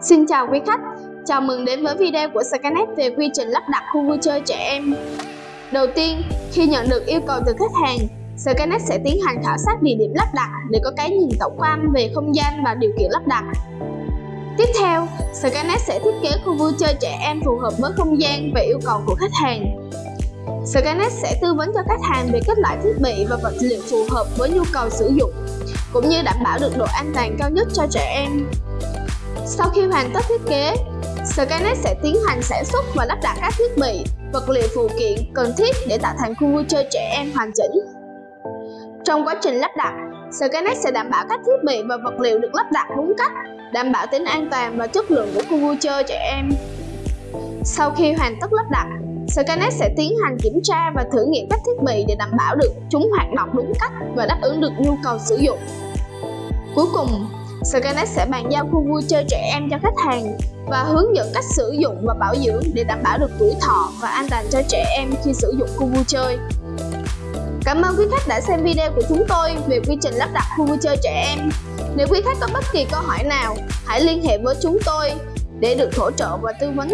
Xin chào quý khách, chào mừng đến với video của Skynet về quy trình lắp đặt khu vui chơi trẻ em. Đầu tiên, khi nhận được yêu cầu từ khách hàng, Skynet sẽ tiến hành khảo sát địa điểm lắp đặt để có cái nhìn tổng quan về không gian và điều kiện lắp đặt. Tiếp theo, Skynet sẽ thiết kế khu vui chơi trẻ em phù hợp với không gian và yêu cầu của khách hàng. Skynet sẽ tư vấn cho khách hàng về kết loại thiết bị và vật liệu phù hợp với nhu cầu sử dụng, cũng như đảm bảo được độ an toàn cao nhất cho trẻ em. Sau khi hoàn tất thiết kế, Skynet sẽ tiến hành sản xuất và lắp đặt các thiết bị, vật liệu phụ kiện cần thiết để tạo thành khu vui chơi trẻ em hoàn chỉnh. Trong quá trình lắp đặt, Skynet sẽ đảm bảo các thiết bị và vật liệu được lắp đặt đúng cách, đảm bảo tính an toàn và chất lượng của khu vui chơi trẻ em. Sau khi hoàn tất lắp đặt, Skynet sẽ tiến hành kiểm tra và thử nghiệm các thiết bị để đảm bảo được chúng hoạt động đúng cách và đáp ứng được nhu cầu sử dụng. Cuối cùng, Skynet sẽ bàn giao khu vui chơi trẻ em cho khách hàng và hướng dẫn cách sử dụng và bảo dưỡng để đảm bảo được tuổi thọ và an toàn cho trẻ em khi sử dụng khu vui chơi. Cảm ơn quý khách đã xem video của chúng tôi về quy trình lắp đặt khu vui chơi trẻ em. Nếu quý khách có bất kỳ câu hỏi nào, hãy liên hệ với chúng tôi để được hỗ trợ và tư vấn